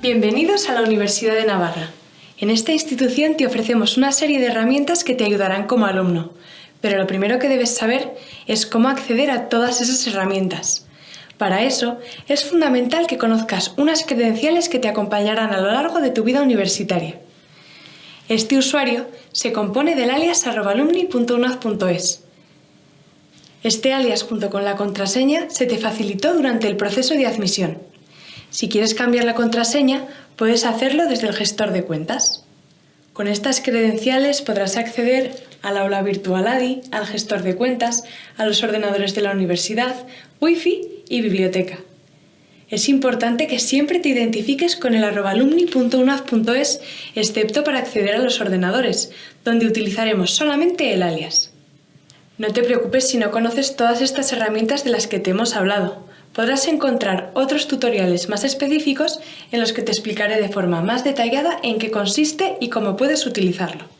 Bienvenidos a la Universidad de Navarra. En esta institución te ofrecemos una serie de herramientas que te ayudarán como alumno, pero lo primero que debes saber es cómo acceder a todas esas herramientas. Para eso, es fundamental que conozcas unas credenciales que te acompañarán a lo largo de tu vida universitaria. Este usuario se compone del alias alumni.unaz.es. Este alias junto con la contraseña se te facilitó durante el proceso de admisión. Si quieres cambiar la contraseña, puedes hacerlo desde el gestor de cuentas. Con estas credenciales podrás acceder al aula virtual ADI, al gestor de cuentas, a los ordenadores de la universidad, wifi y biblioteca. Es importante que siempre te identifiques con el arroba alumni.unaz.es, excepto para acceder a los ordenadores, donde utilizaremos solamente el alias. No te preocupes si no conoces todas estas herramientas de las que te hemos hablado. Podrás encontrar otros tutoriales más específicos en los que te explicaré de forma más detallada en qué consiste y cómo puedes utilizarlo.